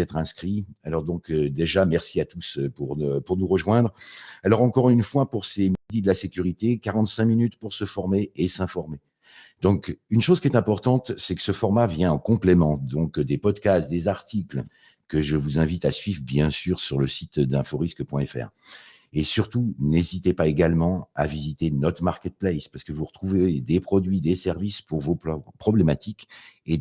êtes inscrits. Alors donc euh, déjà, merci à tous euh, pour, pour nous rejoindre. Alors encore une fois, pour ces midis de la sécurité, 45 minutes pour se former et s'informer. Donc, une chose qui est importante, c'est que ce format vient en complément, donc des podcasts, des articles que je vous invite à suivre, bien sûr, sur le site d'inforisque.fr. Et surtout, n'hésitez pas également à visiter notre marketplace parce que vous retrouvez des produits, des services pour vos problématiques et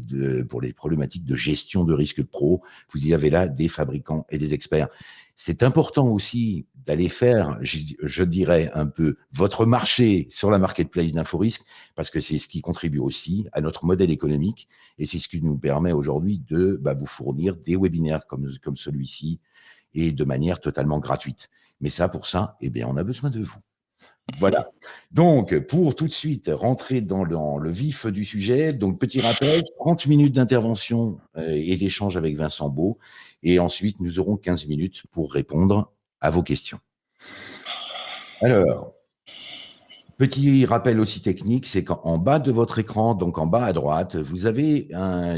pour les problématiques de gestion de risque pro. Vous y avez là des fabricants et des experts. C'est important aussi d'aller faire, je, dirais un peu, votre marché sur la marketplace d'InfoRisque parce que c'est ce qui contribue aussi à notre modèle économique et c'est ce qui nous permet aujourd'hui de bah, vous fournir des webinaires comme celui-ci et de manière totalement gratuite. Mais ça, pour ça, eh bien, on a besoin de vous. Voilà. Donc, pour tout de suite rentrer dans le, vif du sujet, donc petit rappel, 30 minutes d'intervention euh, et d'échange avec Vincent Beau. Et ensuite, nous aurons 15 minutes pour répondre à vos questions. Alors, Petit rappel aussi technique, c'est qu'en bas de votre écran, donc en bas à droite, vous avez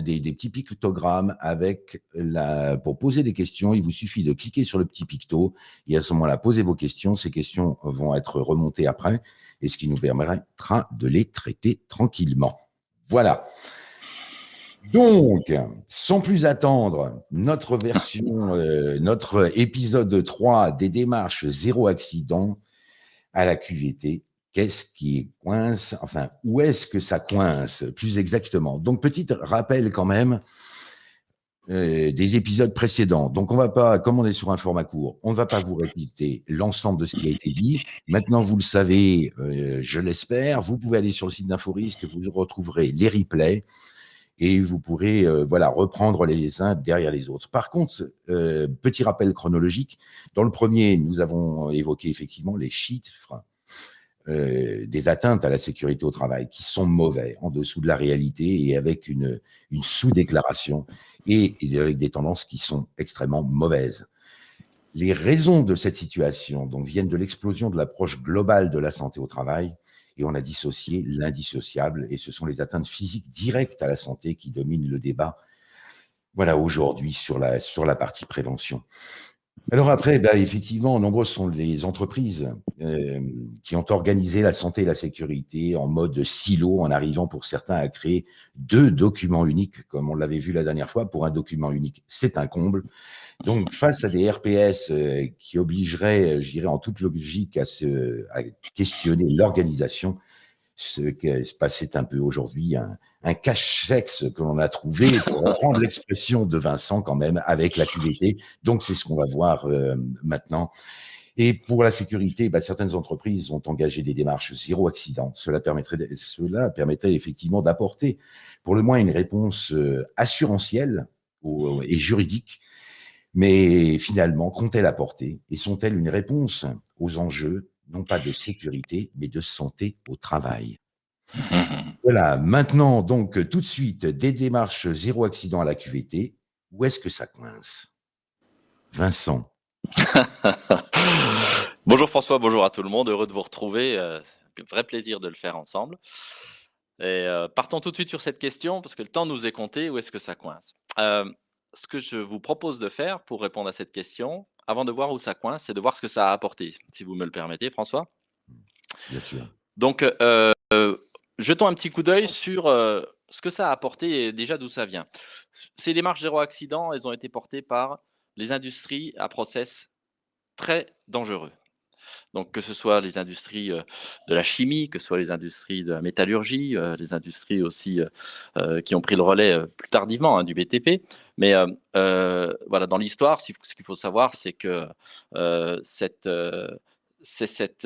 des, petits pictogrammes avec la, pour poser des questions. Il vous suffit de cliquer sur le petit picto et à ce moment-là, posez vos questions. Ces questions vont être remontées après et ce qui nous permettra de les traiter tranquillement. Voilà. Donc, sans plus attendre, notre version, euh, notre épisode 3 des démarches zéro accident à la QVT qu'est-ce qui coince, enfin, où est-ce que ça coince, plus exactement. Donc, petit rappel quand même euh, des épisodes précédents. Donc, on va pas, comme on est sur un format court, on ne va pas vous répéter l'ensemble de ce qui a été dit. Maintenant, vous le savez, euh, je l'espère, vous pouvez aller sur le site d'InfoRisque, vous retrouverez les replays et vous pourrez euh, voilà reprendre les uns derrière les autres. Par contre, petit rappel chronologique, dans le premier, nous avons évoqué effectivement les chiffres euh, des atteintes à la sécurité au travail qui sont mauvais, en dessous de la réalité et avec une, une sous-déclaration et, avec des tendances qui sont extrêmement mauvaises. Les raisons de cette situation donc, viennent de l'explosion de l'approche globale de la santé au travail et on a dissocié l'indissociable et ce sont les atteintes physiques directes à la santé qui dominent le débat voilà, aujourd'hui sur la, sur la partie prévention. Alors après, bah, effectivement, nombreuses sont les entreprises euh, qui ont organisé la santé et la sécurité en mode silo, en arrivant pour certains à créer deux documents uniques, comme on l'avait vu la dernière fois. Pour un document unique, c'est un comble. Donc, face à des RPS euh, qui obligeraient, je dirais en toute logique, à, se, à questionner l'organisation, ce qui se passait un peu aujourd'hui, un, un cache-sexe que l'on a trouvé, pour reprendre l'expression de Vincent quand même, avec la QVT. Donc, c'est ce qu'on va voir euh, maintenant. Et pour la sécurité, bah, certaines entreprises ont engagé des démarches zéro accident. Cela permettrait, cela permettrait effectivement d'apporter pour le moins une réponse euh, assurantielle et juridique. Mais finalement, qu'ont-elles apporté Et sont-elles une réponse aux enjeux non pas de sécurité, mais de santé au travail. voilà, maintenant, donc, tout de suite, des démarches zéro accident à la QVT. Où est-ce que ça coince? Vincent. bonjour François, bonjour à tout le monde, heureux de vous retrouver. Euh, vrai plaisir de le faire ensemble. Et euh, partons tout de suite sur cette question, parce que le temps nous est compté, où est-ce que ça coince? Euh, Ce que je vous propose de faire pour répondre à cette question, avant de voir où ça coince, c'est de voir ce que ça a apporté, si vous me le permettez, François. Bien sûr. Donc, euh, jetons un petit coup d'œil sur euh, ce que ça a apporté et déjà d'où ça vient. Ces démarches zéro accident, elles ont été portées par les industries à process très dangereux. Donc, que ce soit les industries de la chimie, que ce soit les industries de la métallurgie, les industries aussi qui ont pris le relais plus tardivement hein, du BTP. Mais voilà, dans l'histoire, ce qu'il faut savoir, c'est que c'est cet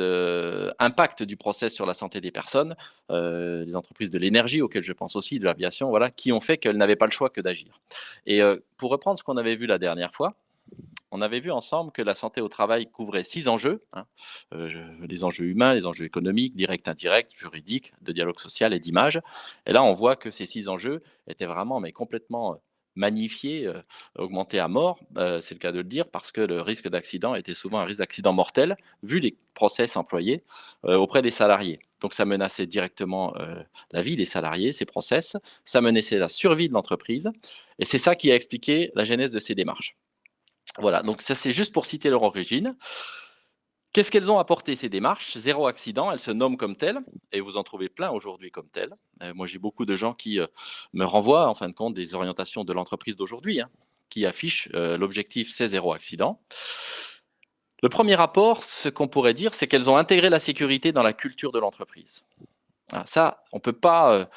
impact du process sur la santé des personnes, les entreprises de l'énergie, auxquelles je pense aussi, de l'aviation, voilà, qui ont fait qu'elles n'avaient pas le choix que d'agir. Et pour reprendre ce qu'on avait vu la dernière fois, on avait vu ensemble que la santé au travail couvrait six enjeux, hein. euh, les enjeux humains, les enjeux économiques, directs, indirects, juridiques, de dialogue social et d'image. Et là, on voit que ces six enjeux étaient vraiment mais complètement magnifié, euh, augmenté à mort, euh, c'est le cas de le dire, parce que le risque d'accident était souvent un risque d'accident mortel, vu les process employés euh, auprès des salariés. Donc ça menaçait directement la vie des salariés, ces process, ça menaçait la survie de l'entreprise, et c'est ça qui a expliqué la genèse de ces démarches. Voilà, donc ça c'est juste pour citer leur origine. Qu'est-ce qu'elles ont apporté ces démarches? Zéro accident, elles se nomment comme telles, et vous en trouvez plein aujourd'hui comme telles. Euh, moi, j'ai beaucoup de gens qui euh, me renvoient, en fin de compte, des orientations de l'entreprise d'aujourd'hui, hein, qui affichent euh, l'objectif c'est zéro accident. Le premier rapport, ce qu'on pourrait dire, c'est qu'elles ont intégré la sécurité dans la culture de l'entreprise. Ah, ça, on ne peut pas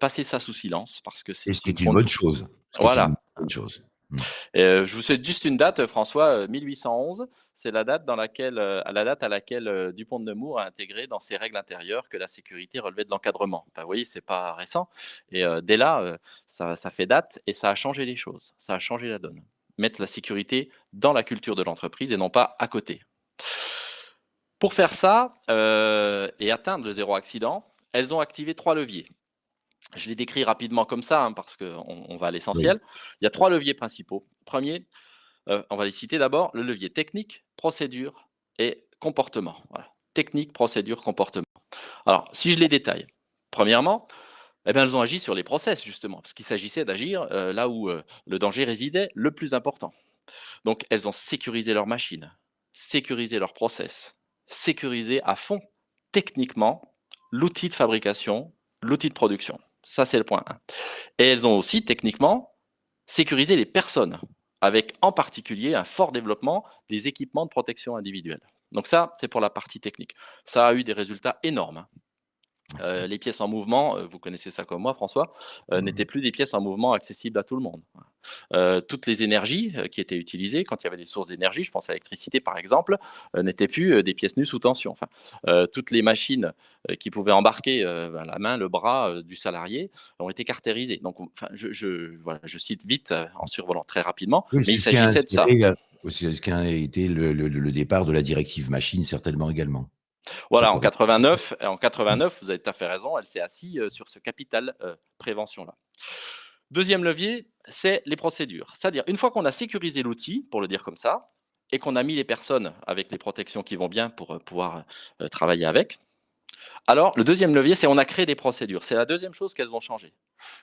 passer ça sous silence, parce que c'est une, bonne chose. Voilà. Une bonne chose. Mmh. Euh, je vous cite juste une date, François, 1811. Euh, c'est la date laquelle, euh, à la date à laquelle Dupont de Nemours a intégré dans ses règles intérieures que la sécurité relevait de l'encadrement. Vous voyez, c'est pas récent. Et dès là, ça, fait date et ça a changé les choses. Ça a changé la donne. Mettre la sécurité dans la culture de l'entreprise et non pas à côté. Pour faire ça et atteindre le zéro accident, elles ont activé trois leviers. Je les décris rapidement comme ça, hein, parce qu'on on va à l'essentiel. Il y a trois leviers principaux. Premier, euh, on va les citer d'abord, le levier technique, procédure et comportement. Technique, procédure, comportement. Alors, si je les détaille, premièrement, eh bien, elles ont agi sur les process, justement, parce qu'il s'agissait d'agir euh, là où euh, le danger résidait le plus important. Donc, elles ont sécurisé leurs machines, sécurisé leurs process, sécurisé à fond, techniquement, l'outil de fabrication, l'outil de production. Ça, c'est le point 1. Et elles ont aussi, techniquement, sécurisé les personnes, avec en particulier un fort développement des équipements de protection individuelle. Donc ça, c'est pour la partie technique. Ça a eu des résultats énormes. Euh, les pièces en mouvement, euh, vous connaissez ça comme moi, François, euh, mmh n'étaient plus des pièces en mouvement accessibles à tout le monde. toutes les énergies qui étaient utilisées, quand il y avait des sources d'énergie, je pense à l'électricité par exemple, n'étaient plus des pièces nues sous tension. Enfin, toutes les machines qui pouvaient embarquer ben, la main, le bras du salarié ont été caractérisées. Donc, enfin, je, voilà, je, cite vite en survolant très rapidement, mais il s'agissait de ça. C'est ce qui a été le départ de la directive machine, certainement également. Voilà, en 89, en 89, vous avez tout à fait raison, elle s'est assise euh, sur ce capital euh, prévention-là. Deuxième levier, c'est les procédures. C'est-à-dire, une fois qu'on a sécurisé l'outil, pour le dire comme ça, et qu'on a mis les personnes avec les protections qui vont bien pour euh, pouvoir travailler avec, alors le deuxième levier, c'est on a créé des procédures. C'est la deuxième chose qu'elles ont changé.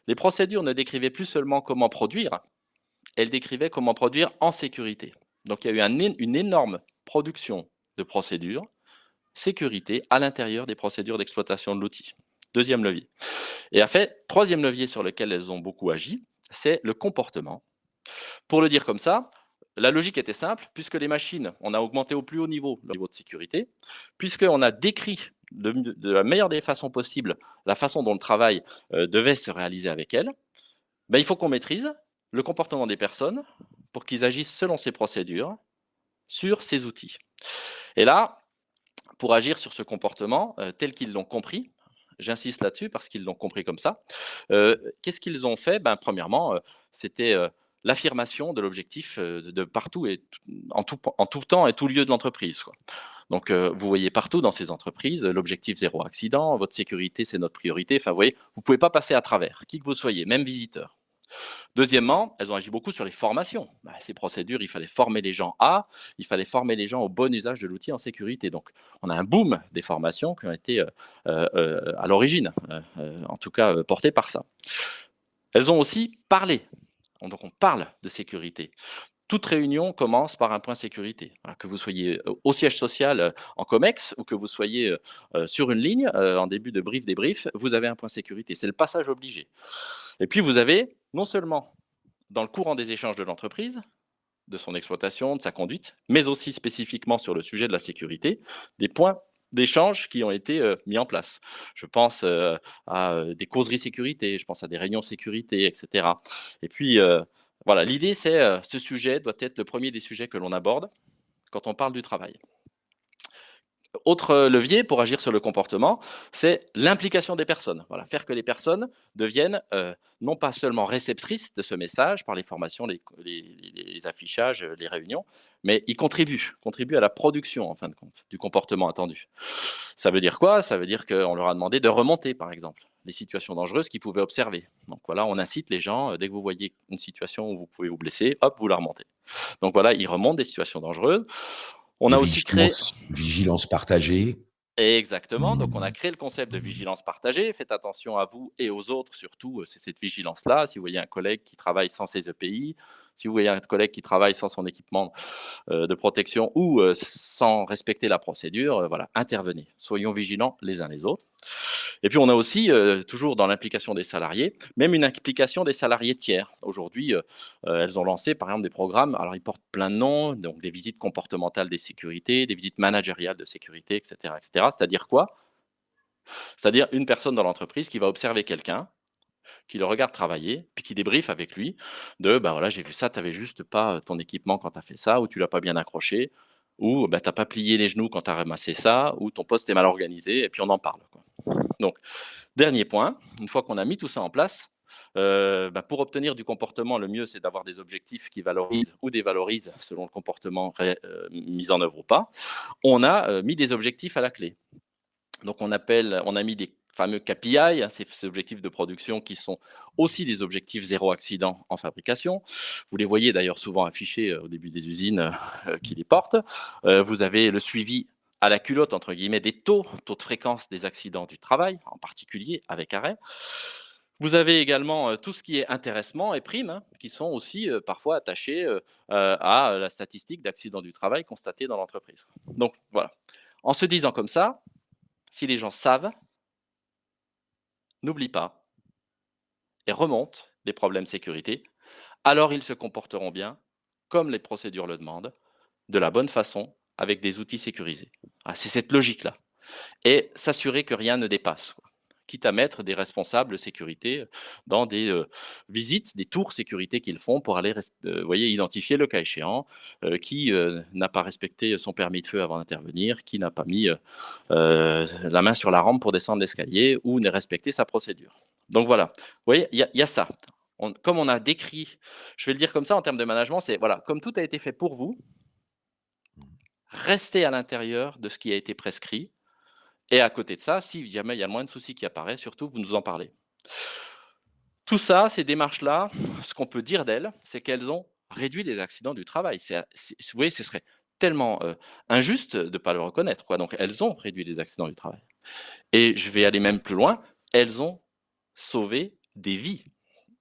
Les procédures ne décrivaient plus seulement comment produire, elles décrivaient comment produire en sécurité. Donc il y a eu une énorme production de procédures sécurité à l'intérieur des procédures d'exploitation de l'outil. Deuxième levier. Et en fait, troisième levier sur lequel elles ont beaucoup agi, c'est le comportement. Pour le dire comme ça, la logique était simple, puisque les machines, on a augmenté au plus haut niveau le niveau de sécurité, puisqu'on a décrit de, la meilleure des façons possibles la façon dont le travail euh, devait se réaliser avec elles, ben, il faut qu'on maîtrise le comportement des personnes pour qu'ils agissent selon ces procédures sur ces outils. Et là, pour agir sur ce comportement euh, tel qu'ils l'ont compris. J'insiste là-dessus parce qu'ils l'ont compris comme ça. Euh, qu'est-ce qu'ils ont fait? Ben, Premièrement, euh, c'était l'affirmation de l'objectif de partout et en tout, temps et tout lieu de l'entreprise. Donc, vous voyez partout dans ces entreprises l'objectif zéro accident, votre sécurité, c'est notre priorité. Enfin, vous voyez, vous ne pouvez pas passer à travers, qui que vous soyez, même visiteur. Deuxièmement, elles ont agi beaucoup sur les formations. Bah, ces procédures, il fallait former les gens à, il fallait former les gens au bon usage de l'outil en sécurité. Donc, on a un boom des formations qui ont été euh, euh, euh, à l'origine, en tout cas portées par ça. Elles ont aussi parlé. Donc, on parle de sécurité toute réunion commence par un point sécurité. Que vous soyez au siège social en COMEX ou que vous soyez sur une ligne en début de brief débrief, vous avez un point sécurité. C'est le passage obligé. Et puis vous avez non seulement dans le courant des échanges de l'entreprise, de son exploitation, de sa conduite, mais aussi spécifiquement sur le sujet de la sécurité, des points d'échange qui ont été mis en place. Je pense à des causeries sécurité, je pense à des réunions sécurité, etc. Et puis, l'idée, c'est euh, ce sujet doit être le premier des sujets que l'on aborde quand on parle du travail. Autre euh, levier pour agir sur le comportement, c'est l'implication des personnes. Voilà, faire que les personnes deviennent euh, non pas seulement réceptrices de ce message par les formations, les, affichages, les réunions, mais ils contribuent, contribuent à la production, en fin de compte, du comportement attendu. Ça veut dire quoi? Ça veut dire qu'on leur a demandé de remonter, par exemple, les situations dangereuses qu'ils pouvaient observer. Donc voilà, on incite les gens, dès que vous voyez une situation où vous pouvez vous blesser, hop, vous la remontez. Donc voilà, ils remontent des situations dangereuses. On a aussi créé... Vigilance partagée. Exactement. Donc, on a créé le concept de vigilance partagée. Faites attention à vous et aux autres, surtout, c'est cette vigilance-là. Si vous voyez un collègue qui travaille sans ses EPI, si vous voyez un collègue qui travaille sans son équipement de protection ou sans respecter la procédure, voilà, intervenez. Soyons vigilants les uns les autres. Et puis, on a aussi, toujours dans l'implication des salariés, même une implication des salariés tiers. Aujourd'hui, elles ont lancé, par exemple, des programmes, alors ils portent plein de noms, donc des visites comportementales des sécurités, des visites managériales de sécurité, etc. etc. C'est-à-dire quoi? C'est-à-dire une personne dans l'entreprise qui va observer quelqu'un, qui le regarde travailler, puis qui débriefe avec lui de bah voilà, j'ai vu ça, tu n'avais juste pas ton équipement quand tu as fait ça, ou tu l'as pas bien accroché, ou bah, tu n'as pas plié les genoux quand tu as ramassé ça, ou ton poste est mal organisé, et puis on en parle. Donc, dernier point, une fois qu'on a mis tout ça en place, bah, pour obtenir du comportement, le mieux, c'est d'avoir des objectifs qui valorisent ou dévalorisent selon le comportement mis en œuvre ou pas. On a mis des objectifs à la clé. Donc, on, appelle, on a mis des fameux KPI, hein, ces, objectifs de production qui sont aussi des objectifs zéro accident en fabrication. Vous les voyez d'ailleurs souvent affichés au début des usines qui les portent. vous avez le suivi à la culotte, entre guillemets, des taux, taux de fréquence des accidents du travail, en particulier avec arrêt. Vous avez également tout ce qui est intéressement et primes, hein, qui sont aussi parfois attachés à la statistique d'accidents du travail constatée dans l'entreprise. Donc voilà, en se disant comme ça, si les gens savent, n'oublient pas et remontent des problèmes sécurité, alors ils se comporteront bien, comme les procédures le demandent, de la bonne façon avec des outils sécurisés. Ah, c'est cette logique-là. Et s'assurer que rien ne dépasse. Quitte à mettre des responsables sécurité dans des euh, visites, des tours sécurité qu'ils font pour aller euh, voyez, identifier le cas échéant, euh, qui n'a pas respecté son permis de feu avant d'intervenir, qui n'a pas mis la main sur la rampe pour descendre l'escalier ou n'a respecté sa procédure. Donc voilà, vous voyez, il y, a ça. comme on a décrit, je vais le dire comme ça en termes de management, c'est voilà, comme tout a été fait pour vous, rester à l'intérieur de ce qui a été prescrit. Et à côté de ça, si jamais il y a moins de soucis qui apparaissent, surtout, vous nous en parlez. Tout ça, ces démarches-là, ce qu'on peut dire d'elles, c'est qu'elles ont réduit les accidents du travail. vous voyez, ce serait tellement euh, injuste de ne pas le reconnaître. Donc, elles ont réduit les accidents du travail. Et je vais aller même plus loin, elles ont sauvé des vies.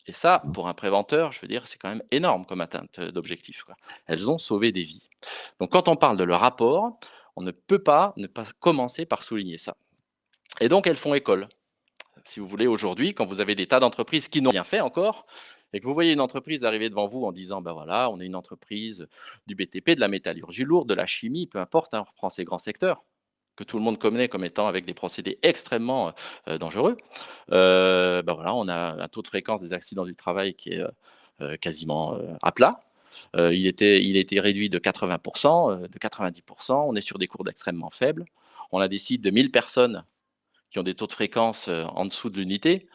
Et ça, pour un préventeur, je veux dire, c'est quand même énorme comme atteinte d'objectif. Elles ont sauvé des vies. Donc, quand on parle de leur rapport, on ne peut pas ne pas commencer par souligner ça. Et donc, elles font école. Si vous voulez, aujourd'hui, quand vous avez des tas d'entreprises qui n'ont rien fait encore, et que vous voyez une entreprise arriver devant vous en disant, ben voilà, on est une entreprise du BTP, de la métallurgie lourde, de la chimie, peu importe, hein, on reprend ces grands secteurs, que tout le monde connaît comme étant avec des procédés extrêmement euh, dangereux, ben voilà, on a un taux de fréquence des accidents du travail qui est euh, quasiment à plat. Il, était, il a réduit de 80%, de 90%. On est sur des cours extrêmement faibles. On a des sites de 1000 personnes qui ont des taux de fréquence en dessous de l'unité.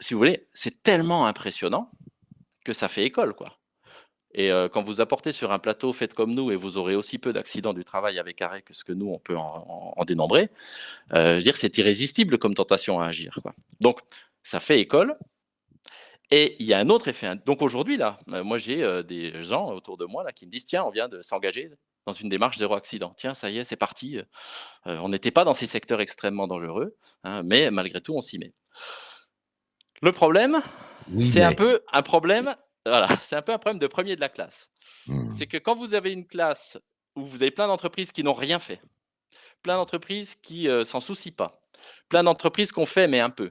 si vous voulez, c'est tellement impressionnant que ça fait école. quoi. Et quand vous apportez sur un plateau fait comme nous, et vous aurez aussi peu d'accidents du travail avec arrêt que ce que nous, on peut en, dénombrer, je veux dire, c'est irrésistible comme tentation à agir. Quoi. Donc, ça fait école. Et il y a un autre effet. Donc aujourd'hui, là, moi, j'ai des gens autour de moi là, qui me disent, tiens, on vient de s'engager dans une démarche zéro accident. Tiens, ça y est, c'est parti. on n'était pas dans ces secteurs extrêmement dangereux, hein, mais malgré tout, on s'y met. Le problème, c'est un peu un problème voilà, c'est un peu un problème de premier de la classe. Mmh. C'est que quand vous avez une classe où vous avez plein d'entreprises qui n'ont rien fait, plein d'entreprises qui ne s'en soucient pas, plein d'entreprises qu'on fait mais un peu,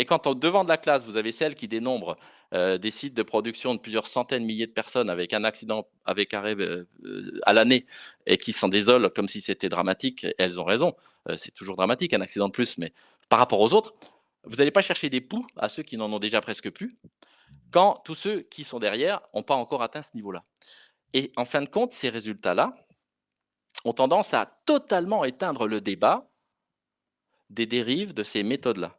et quand au devant de la classe, vous avez celles qui dénombrent des sites de production de plusieurs centaines, milliers de personnes avec un accident avec arrêt à l'année et qui s'en désolent comme si c'était dramatique, elles ont raison, c'est toujours dramatique un accident de plus, mais par rapport aux autres, vous n'allez pas chercher des poux à ceux qui n'en ont déjà presque plus quand tous ceux qui sont derrière n'ont pas encore atteint ce niveau-là. Et en fin de compte, ces résultats-là ont tendance à totalement éteindre le débat des dérives de ces méthodes-là.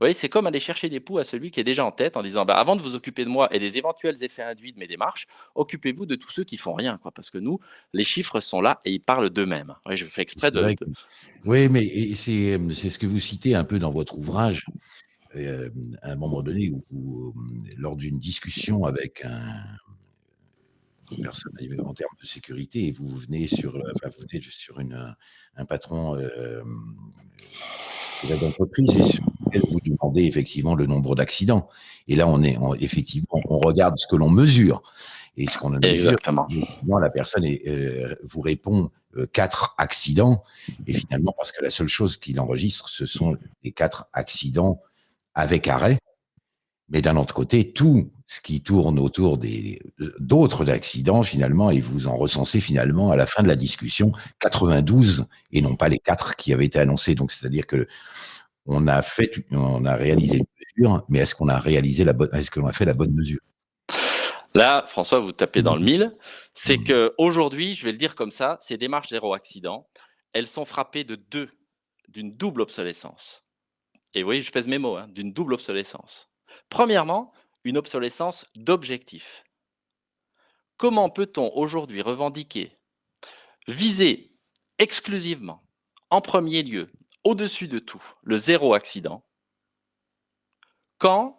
Voyez, c'est comme aller chercher des poux à celui qui est déjà en tête en disant bah, avant de vous occuper de moi et des éventuels effets induits de mes démarches, occupez-vous de tous ceux qui font rien, quoi, parce que nous, les chiffres sont là et ils parlent d'eux-mêmes. Je fais exprès de, Oui, mais c'est ce que vous citez un peu dans votre ouvrage. Euh, à un moment donné, où lors d'une discussion avec un, une personne en termes de sécurité, et vous venez sur, enfin, vous venez sur une, un patron euh, d'entreprise et sur lequel vous demandez effectivement le nombre d'accidents. Et là, on est effectivement, on regarde ce que l'on mesure. Et ce qu'on mesure, Exactement. la personne euh, vous répond euh, quatre accidents. Et finalement, parce que la seule chose qu'il enregistre, ce sont les quatre accidents avec arrêt. Mais d'un autre côté, tout ce qui tourne autour des d'autres accidents, finalement, et vous en recensez finalement à la fin de la discussion 92 et non pas les quatre qui avaient été annoncés. Donc, c'est-à-dire que on a fait, on a réalisé une mesure, mais est-ce qu'on a réalisé la bonne, est-ce qu'on a fait la bonne mesure? Là, François, vous tapez dans le mille. C'est mmh. que aujourd'hui, je vais le dire comme ça, ces démarches zéro accident, elles sont frappées de deux, d'une double obsolescence. Et vous voyez, je pèse mes mots, hein, d'une double obsolescence. Premièrement, une obsolescence d'objectifs. Comment peut-on aujourd'hui revendiquer, viser exclusivement, en premier lieu, au-dessus de tout, le zéro accident, quand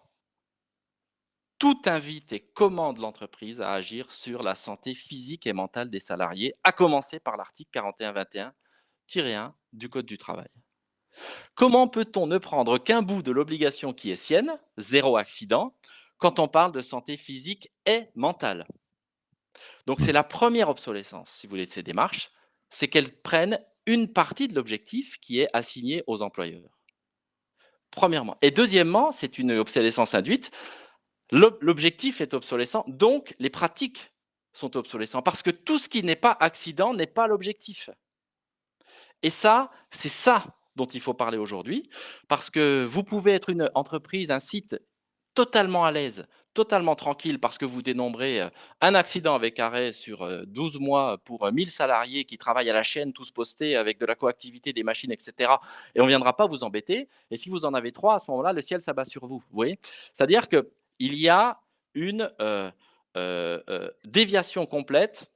tout invite et commande l'entreprise à agir sur la santé physique et mentale des salariés, à commencer par l'article 4121-1 du Code du travail. Comment peut-on ne prendre qu'un bout de l'obligation qui est sienne, zéro accident, quand on parle de santé physique et mentale? Donc c'est la première obsolescence, si vous voulez, de ces démarches, c'est qu'elles prennent une partie de l'objectif qui est assigné aux employeurs. Premièrement. Et deuxièmement, c'est une obsolescence induite. L'objectif est obsolescent, donc les pratiques sont obsolescentes, parce que tout ce qui n'est pas accident n'est pas l'objectif. Et ça, c'est ça dont il faut parler aujourd'hui, parce que vous pouvez être une entreprise, un site totalement à l'aise, totalement tranquille, parce que vous dénombrez un accident avec arrêt sur 12 euh, mois pour 1000 salariés qui travaillent à la chaîne, tous postés avec de la coactivité des machines, etc. Et on ne viendra pas vous embêter. Et si vous en avez trois, à ce moment-là, le ciel s'abat sur vous. Vous C'est-à-dire qu'il y a une déviation complète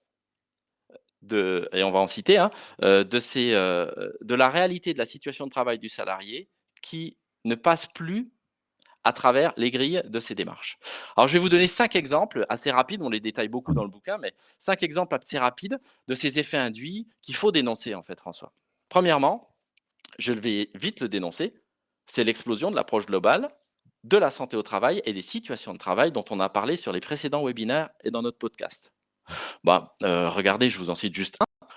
de, et on va en citer, hein, de, ces, de la réalité de la situation de travail du salarié qui ne passe plus à travers les grilles de ces démarches. Alors, je vais vous donner cinq exemples assez rapides, on les détaille beaucoup dans le bouquin, mais cinq exemples assez rapides de ces effets induits qu'il faut dénoncer, en fait, François. Premièrement, je vais vite le dénoncer, c'est l'explosion de l'approche globale de la santé au travail et des situations de travail dont on a parlé sur les précédents webinaires et dans notre podcast. Bah, euh, regardez, je vous en cite juste un.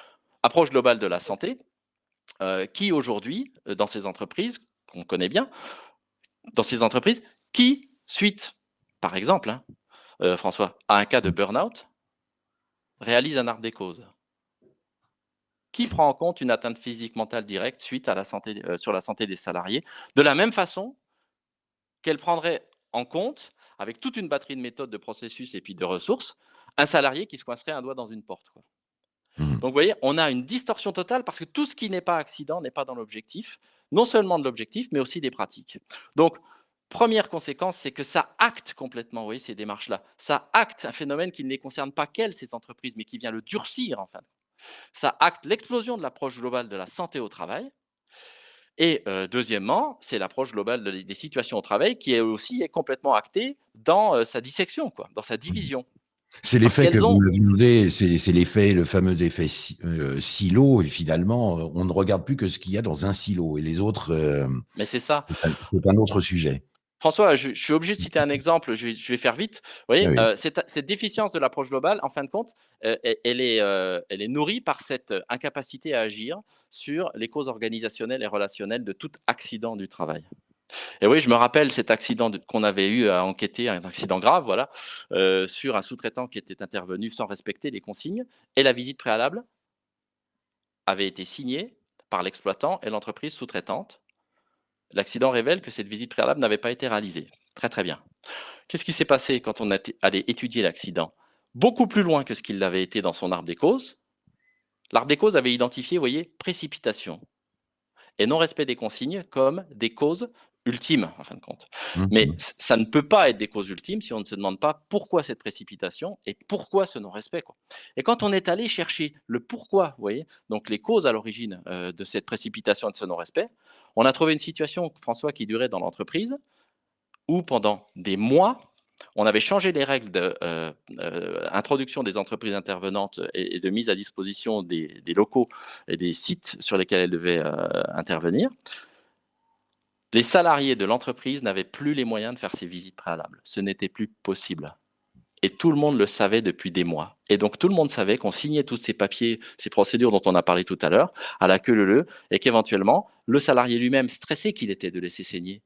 Approche globale de la santé, euh, qui aujourd'hui, euh, dans ces entreprises, qu'on connaît bien, dans ces entreprises, qui, suite, par exemple, hein, François, à un cas de burn-out, réalise un arbre des causes Qui prend en compte une atteinte physique mentale directe suite santé, sur la santé des salariés, de la même façon qu'elle prendrait en compte, avec toute une batterie de méthodes, de processus et puis de ressources, un salarié qui se coincerait un doigt dans une porte. Mmh. Donc, vous voyez, on a une distorsion totale parce que tout ce qui n'est pas accident n'est pas dans l'objectif, non seulement de l'objectif, mais aussi des pratiques. Donc, première conséquence, c'est que ça acte complètement, vous voyez, ces démarches-là. Ça acte un phénomène qui ne les concerne pas qu'elles, ces entreprises, mais qui vient le durcir, enfin. Ça acte l'explosion de l'approche globale de la santé au travail. Et euh, deuxièmement, c'est l'approche globale des situations au travail qui est aussi est complètement actée dans euh, sa dissection, quoi, dans sa mmh. C'est l'effet que vous demandez, c'est l'effet, le fameux effet euh, silo, et finalement, euh, on ne regarde plus que ce qu'il y a dans un silo, et les autres. Euh, Mais c'est ça. C'est un autre sujet. François, je, suis obligé de citer un exemple, je vais, faire vite. Vous voyez, ah cette, déficience de l'approche globale, en fin de compte, elle, est, elle est nourrie par cette incapacité à agir sur les causes organisationnelles et relationnelles de tout accident du travail. Et oui, je me rappelle cet accident qu'on avait eu à enquêter, un accident grave, voilà, euh, sur un sous-traitant qui était intervenu sans respecter les consignes. Et la visite préalable avait été signée par l'exploitant et l'entreprise sous-traitante. L'accident révèle que cette visite préalable n'avait pas été réalisée. Très très bien. Qu'est-ce qui s'est passé quand on allé étudier l'accident? Beaucoup plus loin que ce qu'il l'avait été dans son arbre des causes. L'arbre des causes avait identifié, vous voyez, précipitation et non-respect des consignes comme des causes ultimes, en fin de compte. Mmh Mais ça ne peut pas être des causes ultimes si on ne se demande pas pourquoi cette précipitation et pourquoi ce non-respect. Et quand on est allé chercher le pourquoi, vous voyez, donc les causes à l'origine euh, de cette précipitation et de ce non-respect, on a trouvé une situation, François, qui durait dans l'entreprise, où pendant des mois, on avait changé les règles d'introduction de, euh, euh, des entreprises intervenantes et, de mise à disposition des, locaux et des sites sur lesquels elles devaient intervenir les salariés de l'entreprise n'avaient plus les moyens de faire ces visites préalables. Ce n'était plus possible. Et tout le monde le savait depuis des mois. Et donc tout le monde savait qu'on signait tous ces papiers, ces procédures dont on a parlé tout à l'heure, à la queue leu et qu'éventuellement, le salarié lui-même, stressé qu'il était de laisser signer,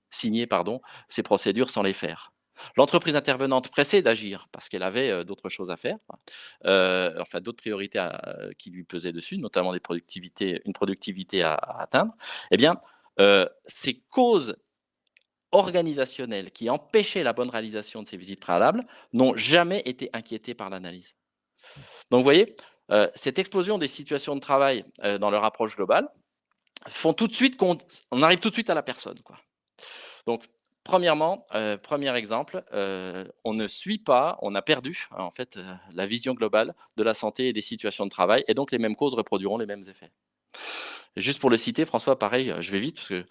ces procédures sans les faire. L'entreprise intervenante pressée d'agir parce qu'elle avait euh, d'autres choses à faire, euh, enfin d'autres priorités euh, qui lui pesaient dessus, notamment une productivité à, à atteindre, eh bien, euh, ces causes organisationnelles qui empêchaient la bonne réalisation de ces visites préalables n'ont jamais été inquiétées par l'analyse. Donc, vous voyez, euh, cette explosion des situations de travail euh, dans leur approche globale font tout de suite qu'on on arrive tout de suite à la personne. Donc, premièrement, premier exemple, on ne suit pas, on a perdu en fait la vision globale de la santé et des situations de travail, et donc les mêmes causes reproduiront les mêmes effets. Juste pour le citer, François, pareil, euh, je vais vite, parce que,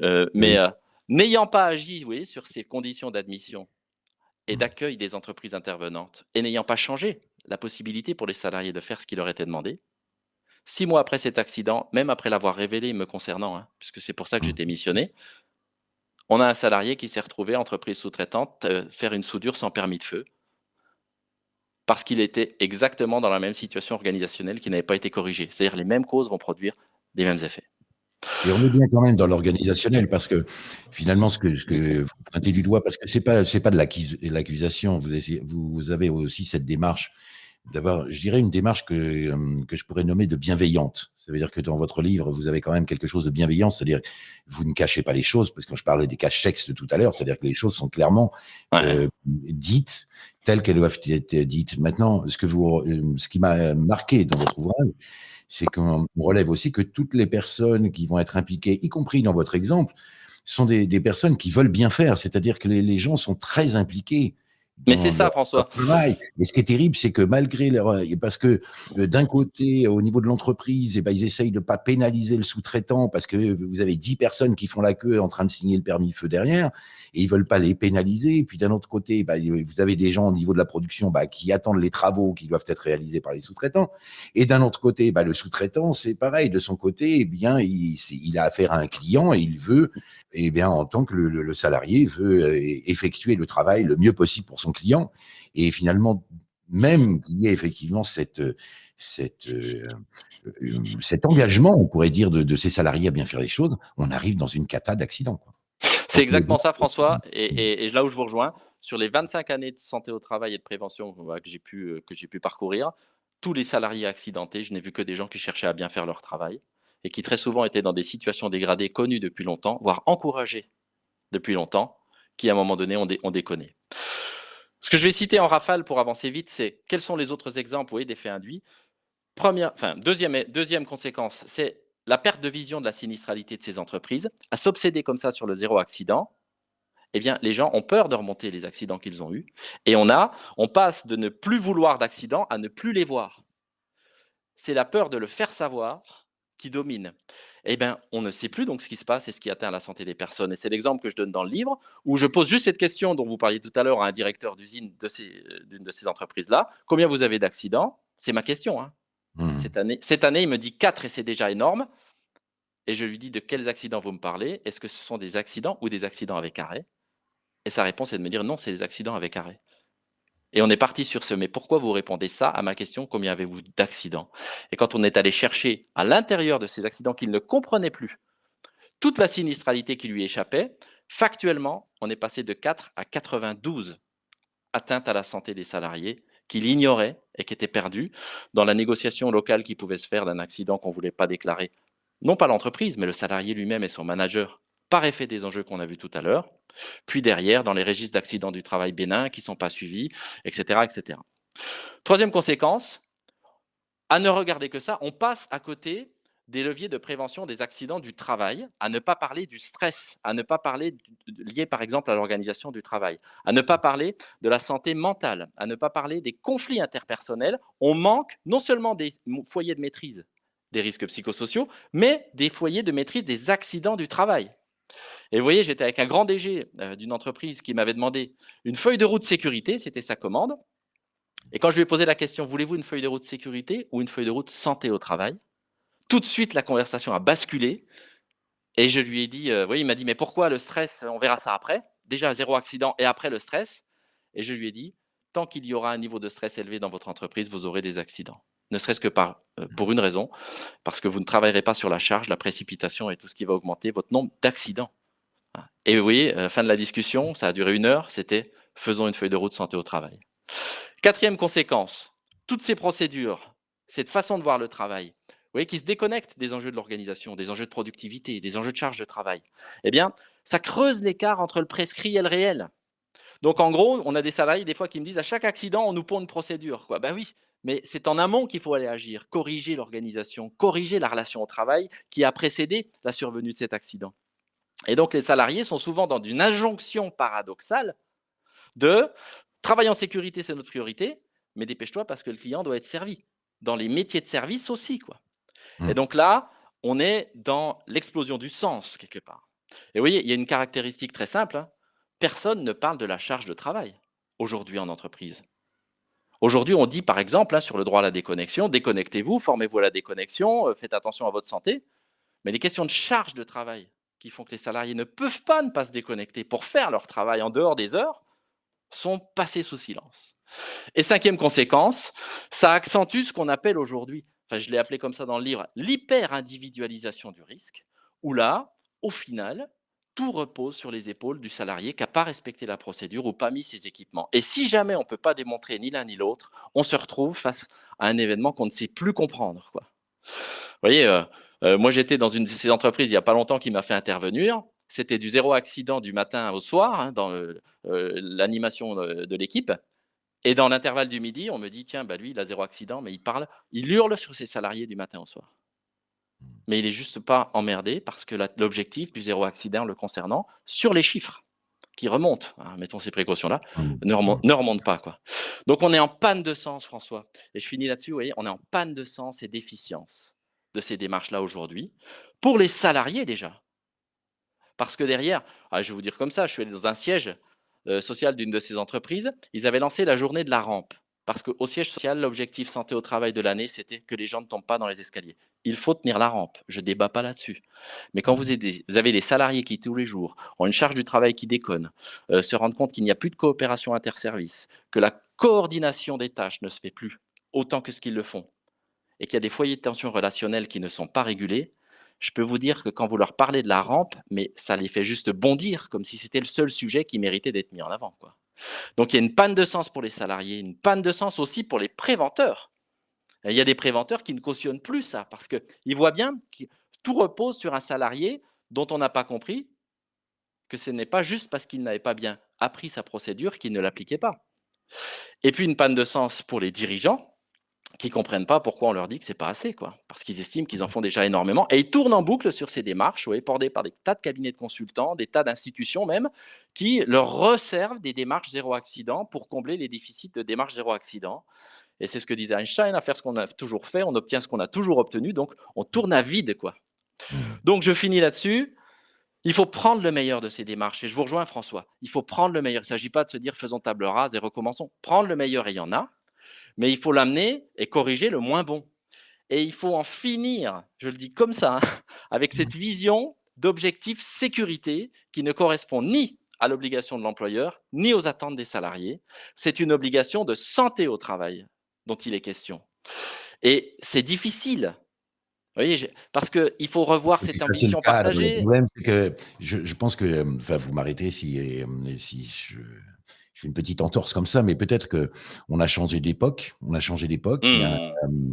euh, mais euh, n'ayant pas agi vous voyez, sur ces conditions d'admission et mmh. d'accueil des entreprises intervenantes, et n'ayant pas changé la possibilité pour les salariés de faire ce qui leur était demandé, six mois après cet accident, même après l'avoir révélé me concernant, hein, puisque c'est pour ça que mmh. j'étais missionné, on a un salarié qui s'est retrouvé, entreprise sous-traitante, faire une soudure sans permis de feu, parce qu'il était exactement dans la même situation organisationnelle qui n'avait pas été corrigée. C'est-à-dire les mêmes causes vont produire des mêmes effets. Et on est bien quand même dans l'organisationnel parce que finalement, ce que, ce que vous pointez du doigt, parce que pas c'est pas de l'accusation, vous, vous avez aussi cette démarche d'avoir, je dirais, une démarche que, euh, que je pourrais nommer de bienveillante. Ça veut dire que dans votre livre, vous avez quand même quelque chose de bienveillant, c'est-à-dire vous ne cachez pas les choses, parce que quand je parlais des caches de tout à l'heure, c'est-à-dire que les choses sont clairement euh, dites telles qu'elles doivent être dites. Maintenant, ce, que vous, euh, ce qui m'a marqué dans votre ouvrage, c'est qu'on relève aussi que toutes les personnes qui vont être impliquées, y compris dans votre exemple, sont des, personnes qui veulent bien faire, c'est-à-dire que les, gens sont très impliqués. Mais c'est ça, François. Et ce qui est terrible, c'est que malgré leur, parce que euh, d'un côté, au niveau de l'entreprise, eh ben, ils essayent de pas pénaliser le sous-traitant parce que vous avez dix personnes qui font la queue en train de signer le permis feu derrière et ils veulent pas les pénaliser. Et puis d'un autre côté, bah, vous avez des gens au niveau de la production bah, qui attendent les travaux qui doivent être réalisés par les sous-traitants. Et d'un autre côté, bah, le sous-traitant, c'est pareil. De son côté, eh bien, il, il, a affaire à un client et il veut, eh bien, en tant que le, le, salarié veut euh, effectuer le travail le mieux possible pour son client. Et finalement, même qu'il y ait effectivement cette, cette, euh, euh, cet engagement, on pourrait dire, de, de, ces salariés à bien faire les choses, on arrive dans une cata d'accident. C'est exactement ça, François. Et, là où je vous rejoins, sur les 25 années de santé au travail et de prévention que j'ai pu, euh, que pu parcourir, tous les salariés accidentés, je n'ai vu que des gens qui cherchaient à bien faire leur travail et qui très souvent étaient dans des situations dégradées connues depuis longtemps, voire encouragées depuis longtemps, qui à un moment donné ont, dé, ont déconné. Ce que je vais citer en rafale pour avancer vite, c'est quels sont les autres exemples voyez, d'effets induits. Première, enfin, deuxième, deuxième conséquence, c'est la perte de vision de la sinistralité de ces entreprises, à s'obséder comme ça sur le zéro accident, eh bien, les gens ont peur de remonter les accidents qu'ils ont eus. Et on, a, on passe de ne plus vouloir d'accidents à ne plus les voir. C'est la peur de le faire savoir qui domine. Eh bien, on ne sait plus donc ce qui se passe et ce qui atteint la santé des personnes. Et c'est l'exemple que je donne dans le livre, où je pose juste cette question dont vous parliez tout à l'heure à un directeur d'usine d'une de, ces entreprises-là. Combien vous avez d'accidents? C'est ma question. Hein. Mmh. Cette, année, cette année, il me dit 4 et c'est déjà énorme. Et je lui dis de quels accidents vous me parlez? Est-ce que ce sont des accidents ou des accidents avec arrêt? Et sa réponse est de me dire non, c'est des accidents avec arrêt. Et on est parti sur ce, mais pourquoi vous répondez ça à ma question, combien avez-vous d'accidents? Et quand on est allé chercher à l'intérieur de ces accidents qu'il ne comprenait plus, toute la sinistralité qui lui échappait, factuellement, on est passé de 4 à 92 atteintes à la santé des salariés qu'il ignorait et qui étaient perdues dans la négociation locale qui pouvait se faire d'un accident qu'on ne voulait pas déclarer. Non pas l'entreprise, mais le salarié lui-même et son manager, par effet des enjeux qu'on a vus tout à l'heure, puis derrière, dans les registres d'accidents du travail bénin qui ne sont pas suivis, etc., etc. Troisième conséquence, à ne regarder que ça, on passe à côté des leviers de prévention des accidents du travail, à ne pas parler du stress, à ne pas parler lié par exemple à l'organisation du travail, à ne pas parler de la santé mentale, à ne pas parler des conflits interpersonnels. On manque non seulement des foyers de maîtrise des risques psychosociaux, mais des foyers de maîtrise des accidents du travail. Et vous voyez, j'étais avec un grand DG euh, d'une entreprise qui m'avait demandé une feuille de route sécurité, c'était sa commande. Et quand je lui ai posé la question, voulez-vous une feuille de route sécurité ou une feuille de route santé au travail? Tout de suite, la conversation a basculé. Et je lui ai dit, euh, il m'a dit, mais pourquoi le stress On verra ça après? Déjà, zéro accident et après le stress. Et je lui ai dit, tant qu'il y aura un niveau de stress élevé dans votre entreprise, vous aurez des accidents. Ne serait-ce que par, euh, pour une raison, parce que vous ne travaillerez pas sur la charge, la précipitation et tout ce qui va augmenter votre nombre d'accidents. Et vous voyez, à la fin de la discussion, ça a duré une heure, c'était faisons une feuille de route santé au travail. Quatrième conséquence, toutes ces procédures, cette façon de voir le travail, vous voyez, qui se déconnectent des enjeux de l'organisation, des enjeux de productivité, des enjeux de charge de travail, eh bien, ça creuse l'écart entre le prescrit et le réel. Donc, en gros, on a des salariés, des fois, qui me disent, à chaque accident, on nous pond une procédure. Quoi. Ben oui, mais c'est en amont qu'il faut aller agir, corriger l'organisation, corriger la relation au travail qui a précédé la survenue de cet accident. Et donc, les salariés sont souvent dans une injonction paradoxale de travail en sécurité, c'est notre priorité, mais dépêche-toi parce que le client doit être servi. Dans les métiers de service aussi. quoi. Et mmh. donc là, on est dans l'explosion du sens quelque part. Et vous voyez, il y a une caractéristique très simple. Hein. Personne ne parle de la charge de travail aujourd'hui en entreprise. Aujourd'hui, on dit par exemple sur le droit à la déconnexion, déconnectez-vous, formez-vous à la déconnexion, euh, faites attention à votre santé. Mais les questions de charge de travail qui font que les salariés ne peuvent pas ne pas se déconnecter pour faire leur travail en dehors des heures sont passées sous silence. Et cinquième conséquence, ça accentue ce qu'on appelle aujourd'hui, enfin je l'ai appelé comme ça dans le livre, l'hyper-individualisation du risque, où là, au final, tout repose sur les épaules du salarié qui n'a pas respecté la procédure ou pas mis ses équipements. Et si jamais on ne peut pas démontrer ni l'un ni l'autre, on se retrouve face à un événement qu'on ne sait plus comprendre. Vous voyez, euh, euh, moi j'étais dans une de ces entreprises il n'y a pas longtemps qui m'a fait intervenir. C'était du zéro accident du matin au soir hein, dans euh, l'animation de, l'équipe. Et dans l'intervalle du midi, on me dit, tiens, bah lui, il a zéro accident, mais il parle, il hurle sur ses salariés du matin au soir mais il n'est juste pas emmerdé parce que l'objectif du zéro accident le concernant, sur les chiffres qui remontent, hein, mettons ces précautions-là, mmh. ne, remonte, pas. Quoi. Donc on est en panne de sens, François. Et je finis là-dessus, vous voyez, on est en panne de sens et d'efficience de ces démarches-là aujourd'hui, pour les salariés déjà. Parce que derrière, ah, je vais vous dire comme ça, je suis allé dans un siège euh, social d'une de ces entreprises, ils avaient lancé la journée de la rampe. Parce qu'au siège social, l'objectif santé au travail de l'année, c'était que les gens ne tombent pas dans les escaliers. Il faut tenir la rampe, je débat pas là-dessus. Mais quand vous, avez des salariés qui, tous les jours, ont une charge du travail qui déconne, euh, se rendent compte qu'il n'y a plus de coopération interservice, que la coordination des tâches ne se fait plus autant que ce qu'ils le font, et qu'il y a des foyers de tension relationnelle qui ne sont pas régulés, je peux vous dire que quand vous leur parlez de la rampe, mais ça les fait juste bondir, comme si c'était le seul sujet qui méritait d'être mis en avant. Quoi. Donc il y a une panne de sens pour les salariés, une panne de sens aussi pour les préventeurs. Il y a des préventeurs qui ne cautionnent plus ça parce qu'ils voient bien que tout repose sur un salarié dont on n'a pas compris que ce n'est pas juste parce qu'il n'avait pas bien appris sa procédure qu'il ne l'appliquait pas. Et puis une panne de sens pour les dirigeants qui comprennent pas pourquoi on leur dit que c'est pas assez, quoi, parce qu'ils estiment qu'ils en font déjà énormément, et ils tournent en boucle sur ces démarches, ouais, portées par des tas de cabinets de consultants, des tas d'institutions même, qui leur resservent des démarches zéro accident pour combler les déficits de démarches zéro accident. Et c'est ce que disait Einstein, à faire ce qu'on a toujours fait, on obtient ce qu'on a toujours obtenu, donc on tourne à vide, quoi. Donc je finis là-dessus. Il faut prendre le meilleur de ces démarches. Et je vous rejoins, François. Il faut prendre le meilleur. Il ne s'agit pas de se dire faisons table rase et recommençons. Prendre le meilleur, il y en a mais il faut l'amener et corriger le moins bon. Et il faut en finir, je le dis comme ça, hein, avec cette vision d'objectif sécurité qui ne correspond ni à l'obligation de l'employeur, ni aux attentes des salariés. C'est une obligation de santé au travail dont il est question. Et c'est difficile. Vous voyez, parce qu'il faut revoir cette ambition partagée. Le problème, c'est que je, pense que, enfin, vous m'arrêtez si, euh, si je, je fais une petite entorse comme ça, mais peut-être que on a changé d'époque. On a changé d'époque. Mmh.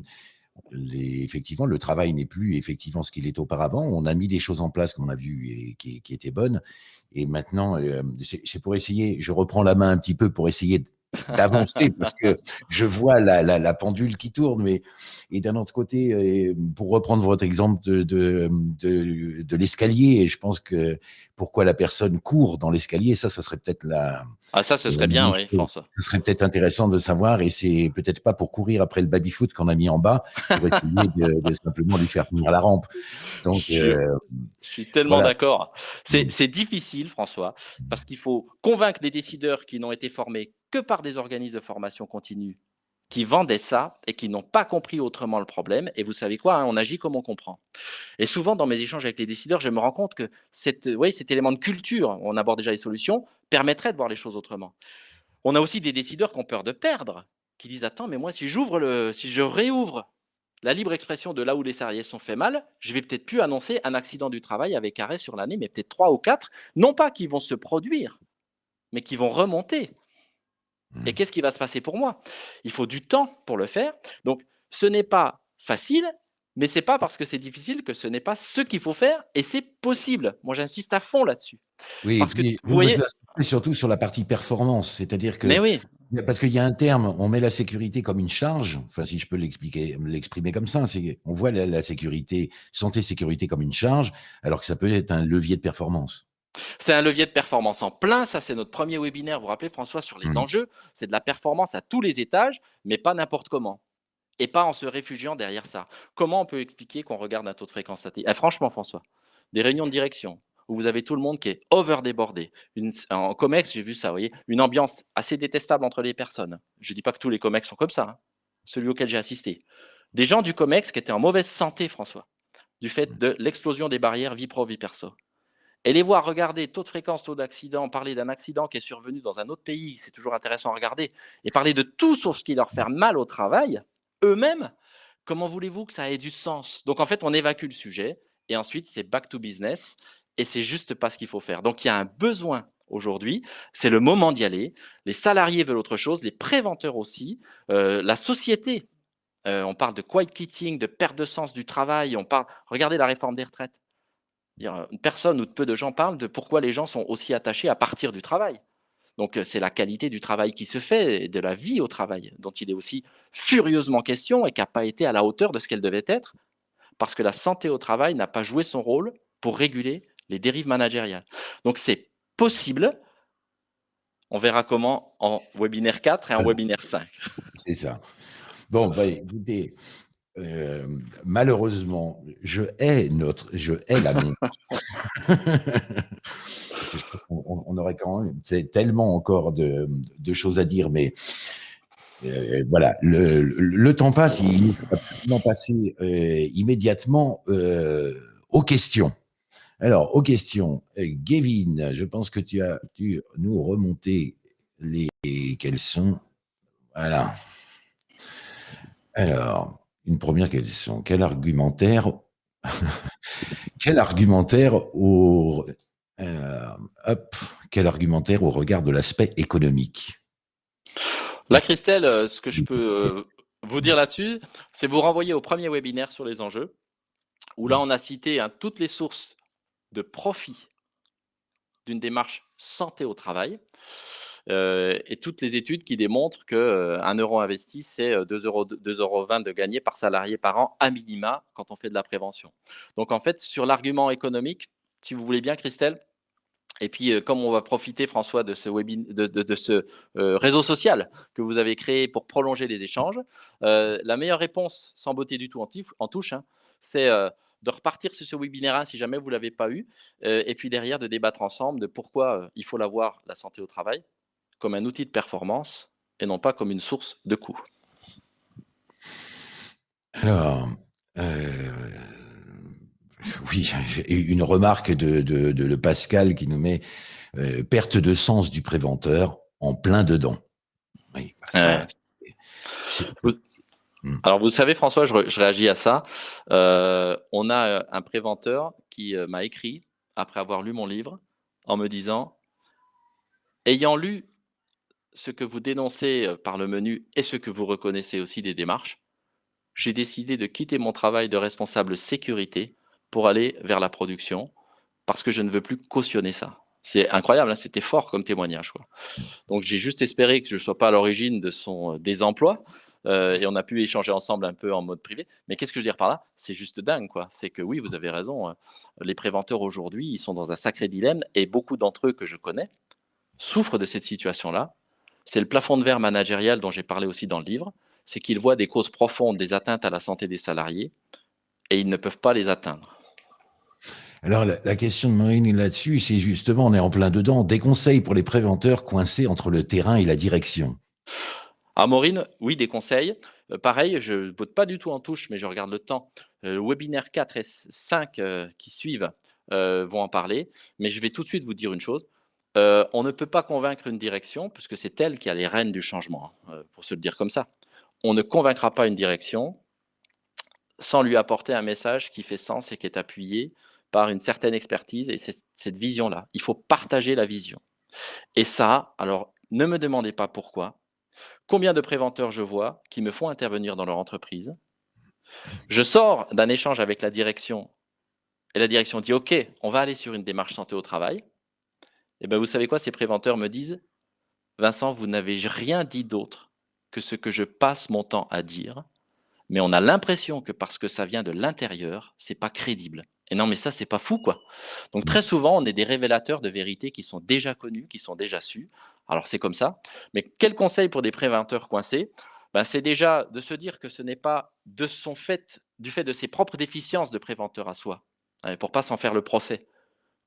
effectivement, le travail n'est plus effectivement ce qu'il était auparavant. On a mis des choses en place qu'on a vues et qui, étaient bonnes. Et maintenant, c'est pour essayer, je reprends la main un petit peu pour essayer d'avancer parce que je vois la, la, la, pendule qui tourne. Mais, et d'un autre côté, euh, pour reprendre votre exemple de, de, de, de l'escalier, je pense que pourquoi la personne court dans l'escalier, ça, ça serait peut-être la. Ah, ça, ce serait bien, oui, François. Ce serait peut-être intéressant de savoir, et c'est peut-être pas pour courir après le baby-foot qu'on a mis en bas, pour essayer de, simplement lui faire tenir la rampe. Donc, je, euh, je suis tellement d'accord. Mm. C'est difficile, François, parce qu'il faut convaincre les décideurs qui n'ont été formés que par des organismes de formation continue qui vendaient ça et qui n'ont pas compris autrement le problème. Et vous savez quoi, hein, on agit comme on comprend. Et souvent, dans mes échanges avec les décideurs, je me rends compte que cet élément de culture, on aborde déjà les solutions, permettrait de voir les choses autrement. On a aussi des décideurs qui ont peur de perdre, qui disent Attends, mais moi, si si je réouvre la libre expression de là où les salariés sont fait mal, je vais peut-être plus annoncer un accident du travail avec arrêt sur l'année, mais peut-être trois ou quatre, non pas qui vont se produire, mais qui vont remonter. Et mmh. qu'est-ce qui va se passer pour moi? Il faut du temps pour le faire. Donc, ce n'est pas facile, mais c'est pas parce que c'est difficile que ce n'est pas ce qu'il faut faire et c'est possible. Moi, j'insiste à fond là-dessus. Oui, parce que vous, voyez surtout sur la partie performance, c'est-à-dire que mais oui. parce qu'il y a un terme, on met la sécurité comme une charge. Enfin, si je peux l'expliquer, l'exprimer comme ça, c'est on voit la sécurité, santé sécurité comme une charge, alors que ça peut être un levier de performance. C'est un levier de performance en plein. Ça, c'est notre premier webinaire, vous vous rappelez, François, sur les mmh. enjeux. C'est de la performance à tous les étages, mais pas n'importe comment. Et pas en se réfugiant derrière ça. Comment on peut expliquer qu'on regarde un taux de fréquence eh, Franchement, François, des réunions de direction où vous avez tout le monde qui est over débordé. en COMEX, j'ai vu ça, vous voyez, une ambiance assez détestable entre les personnes. Je ne dis pas que tous les COMEX sont comme ça, hein. celui auquel j'ai assisté. Des gens du COMEX qui étaient en mauvaise santé, François, du fait mmh. de l'explosion des barrières vie pro, vie perso. Et les voir regarder taux de fréquence, taux d'accident, parler d'un accident qui est survenu dans un autre pays, c'est toujours intéressant à regarder, et parler de tout sauf ce qui leur fait mal au travail, eux-mêmes, comment voulez-vous que ça ait du sens? Donc en fait, on évacue le sujet, et ensuite c'est back to business, et c'est juste pas ce qu'il faut faire. Donc il y a un besoin aujourd'hui, c'est le moment d'y aller. Les salariés veulent autre chose, les préventeurs aussi, euh, la société. Euh, on parle de quiet quitting, de perte de sens du travail. On parle. Regardez la réforme des retraites. Personne ou peu de gens parlent de pourquoi les gens sont aussi attachés à partir du travail. Donc c'est la qualité du travail qui se fait et de la vie au travail dont il est aussi furieusement question et qui n'a pas été à la hauteur de ce qu'elle devait être parce que la santé au travail n'a pas joué son rôle pour réguler les dérives managériales. Donc c'est possible. On verra comment en webinaire 4 et en webinaire 5. C'est ça. Bon, bah, écoutez, euh, malheureusement, je hais notre, je hais la on, aurait quand même tellement encore de, choses à dire, mais euh, voilà, le, temps passe, il faut passer euh, immédiatement aux questions. Alors, aux questions, Gavin, je pense que tu as dû nous remonter les quels sont. Voilà. Alors, une première question. Quel argumentaire, quel argumentaire au, euh, quel argumentaire au regard de l'aspect économique? Là, Christelle, euh, ce que je peux euh, vous dire là-dessus, c'est vous renvoyer au premier webinaire sur les enjeux, où là, on a cité hein, toutes les sources de profit d'une démarche santé au travail. Et toutes les études qui démontrent que euh, un euro investi, c'est 2,20 euh, euros, euros de gagné par salarié par an à minima quand on fait de la prévention. Donc en fait, sur l'argument économique, si vous voulez bien, Christelle, et puis, comme on va profiter, François, de ce, de, de, ce réseau social que vous avez créé pour prolonger les échanges, la meilleure réponse, sans beauté du tout en, touche, hein, c'est de repartir sur ce webinaire si jamais vous ne l'avez pas eu, et puis derrière de débattre ensemble de pourquoi il faut l'avoir, la santé au travail, comme un outil de performance et non pas comme une source de coût. Alors, euh, oui, une remarque de, de, Pascal qui nous met euh, perte de sens du préventeur en plein dedans. Oui, bah hmm. Alors, vous savez, François, je, réagis à ça. Euh, on a un préventeur qui m'a écrit, après avoir lu mon livre, en me disant Ayant lu ce que vous dénoncez par le menu et ce que vous reconnaissez aussi des démarches, j'ai décidé de quitter mon travail de responsable sécurité pour aller vers la production parce que je ne veux plus cautionner ça. C'est incroyable, hein, c'était fort comme témoignage. Donc j'ai juste espéré que je ne sois pas à l'origine de son désemploi. Et on a pu échanger ensemble un peu en mode privé. Mais qu'est-ce que je veux dire par là? C'est juste dingue, quoi. C'est que oui, vous avez raison. Hein. Les préventeurs aujourd'hui, ils sont dans un sacré dilemme et beaucoup d'entre eux que je connais souffrent de cette situation-là. C'est le plafond de verre managérial dont j'ai parlé aussi dans le livre. C'est qu'ils voient des causes profondes des atteintes à la santé des salariés et ils ne peuvent pas les atteindre. Alors, la, question de Maureen là-dessus, c'est justement, on est en plein dedans, des conseils pour les préventeurs coincés entre le terrain et la direction. À ah, Maureen, oui, des conseils. Euh, pareil, je ne vote pas du tout en touche, mais je regarde le temps. Euh, le webinaire 4 et 5 euh, qui suivent vont en parler. Mais je vais tout de suite vous dire une chose. On ne peut pas convaincre une direction, puisque c'est elle qui a les rênes du changement, hein, pour se le dire comme ça. On ne convaincra pas une direction sans lui apporter un message qui fait sens et qui est appuyé par une certaine expertise et cette vision-là. Il faut partager la vision. Et ça, alors, ne me demandez pas pourquoi. Combien de préventeurs je vois qui me font intervenir dans leur entreprise? Je sors d'un échange avec la direction et la direction dit « Ok, on va aller sur une démarche santé au travail. » Et eh bien, vous savez quoi Ces préventeurs me disent « Vincent, vous n'avez rien dit d'autre que ce que je passe mon temps à dire, mais on a l'impression que parce que ça vient de l'intérieur, c'est pas crédible. Et non, mais ça, c'est pas fou, quoi. Donc, très souvent, on est des révélateurs de vérités qui sont déjà connues, qui sont déjà sues. Alors, c'est comme ça. Mais quel conseil pour des préventeurs coincés? Ben, C'est déjà de se dire que ce n'est pas de son fait, du fait de ses propres déficiences de préventeur à soi, hein, pour pas s'en faire le procès,